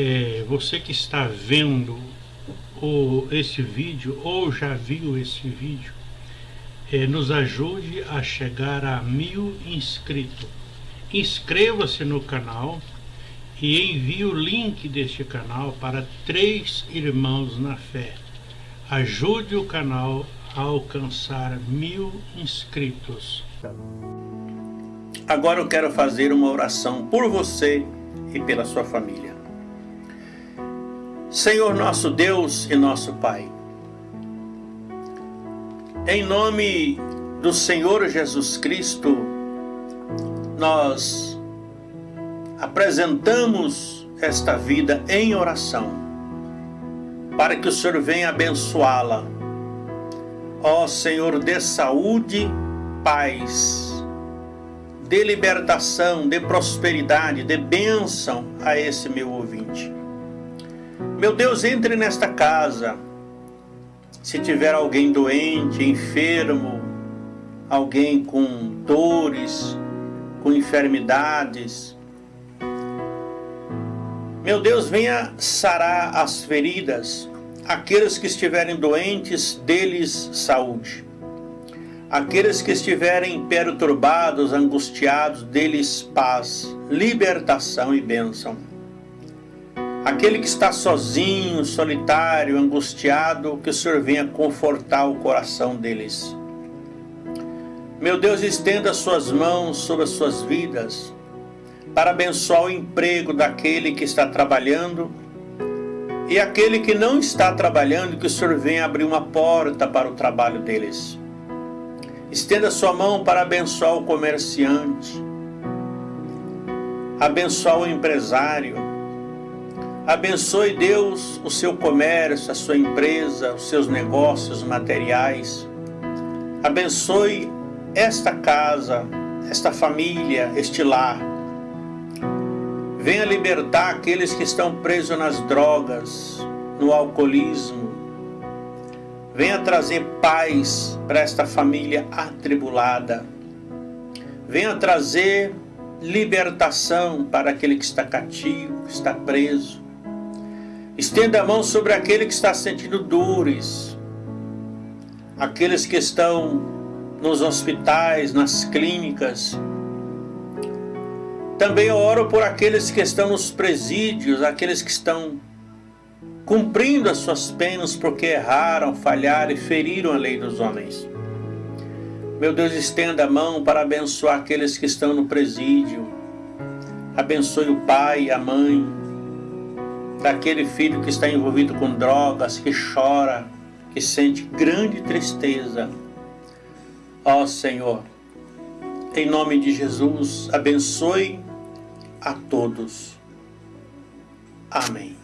é, você que está vendo o, esse vídeo ou já viu esse vídeo, é, nos ajude a chegar a mil inscritos. Inscreva-se no canal e envie o link deste canal para três irmãos na fé. Ajude o canal a alcançar mil inscritos. Agora eu quero fazer uma oração por você e pela sua família. Senhor nosso Deus e nosso Pai, em nome do Senhor Jesus Cristo, nós apresentamos esta vida em oração, para que o Senhor venha abençoá-la. Ó Senhor, dê saúde, paz, dê libertação, dê prosperidade, dê bênção a esse meu ouvinte. Meu Deus, entre nesta casa. Se tiver alguém doente, enfermo, alguém com dores, com enfermidades, meu Deus, venha sarar as feridas, aqueles que estiverem doentes, deles saúde. Aqueles que estiverem perturbados, angustiados, deles paz, libertação e bênção. Aquele que está sozinho, solitário, angustiado, que o Senhor venha confortar o coração deles. Meu Deus, estenda suas mãos sobre as suas vidas, para abençoar o emprego daquele que está trabalhando e aquele que não está trabalhando, que o Senhor venha abrir uma porta para o trabalho deles. Estenda sua mão para abençoar o comerciante, abençoar o empresário, Abençoe Deus o seu comércio, a sua empresa, os seus negócios materiais. Abençoe esta casa, esta família, este lar. Venha libertar aqueles que estão presos nas drogas, no alcoolismo. Venha trazer paz para esta família atribulada. Venha trazer libertação para aquele que está cativo, que está preso. Estenda a mão sobre aquele que está sentindo dores, aqueles que estão nos hospitais, nas clínicas. Também oro por aqueles que estão nos presídios, aqueles que estão cumprindo as suas penas porque erraram, falharam e feriram a lei dos homens. Meu Deus, estenda a mão para abençoar aqueles que estão no presídio. Abençoe o pai a mãe, daquele filho que está envolvido com drogas, que chora, que sente grande tristeza. Ó Senhor, em nome de Jesus, abençoe a todos. Amém.